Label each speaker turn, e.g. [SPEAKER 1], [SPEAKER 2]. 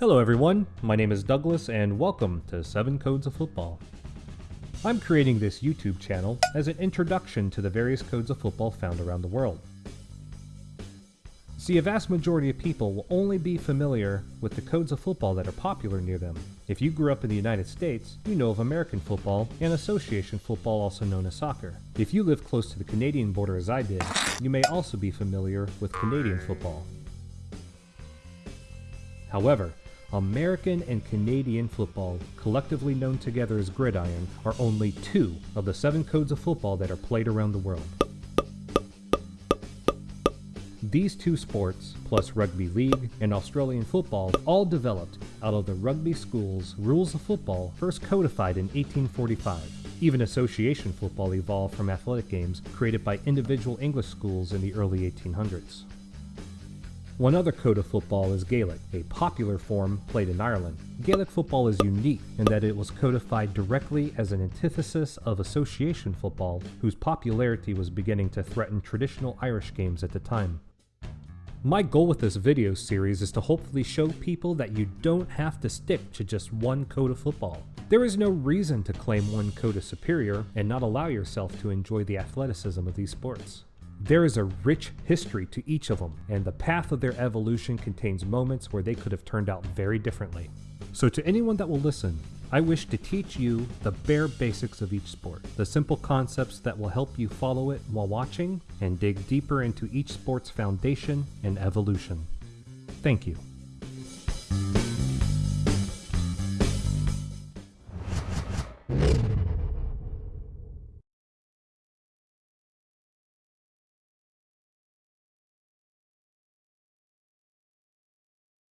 [SPEAKER 1] Hello everyone, my name is Douglas and welcome to 7 Codes of Football. I'm creating this YouTube channel as an introduction to the various codes of football found around the world. See, a vast majority of people will only be familiar with the codes of football that are popular near them. If you grew up in the United States, you know of American football and association football also known as soccer. If you live close to the Canadian border as I did, you may also be familiar with Canadian football. However, American and Canadian football, collectively known together as gridiron, are only two of the seven codes of football that are played around the world. These two sports, plus rugby league and Australian football, all developed out of the rugby school's rules of football first codified in 1845. Even association football evolved from athletic games created by individual English schools in the early 1800s. One other code of football is Gaelic, a popular form played in Ireland. Gaelic football is unique in that it was codified directly as an antithesis of association football, whose popularity was beginning to threaten traditional Irish games at the time. My goal with this video series is to hopefully show people that you don't have to stick to just one code of football. There is no reason to claim one code superior and not allow yourself to enjoy the athleticism of these sports. There is a rich history to each of them, and the path of their evolution contains moments where they could have turned out very differently. So to anyone that will listen, I wish to teach you the bare basics of each sport, the simple concepts that will help you follow it while watching, and dig deeper into each sport's foundation and evolution. Thank you.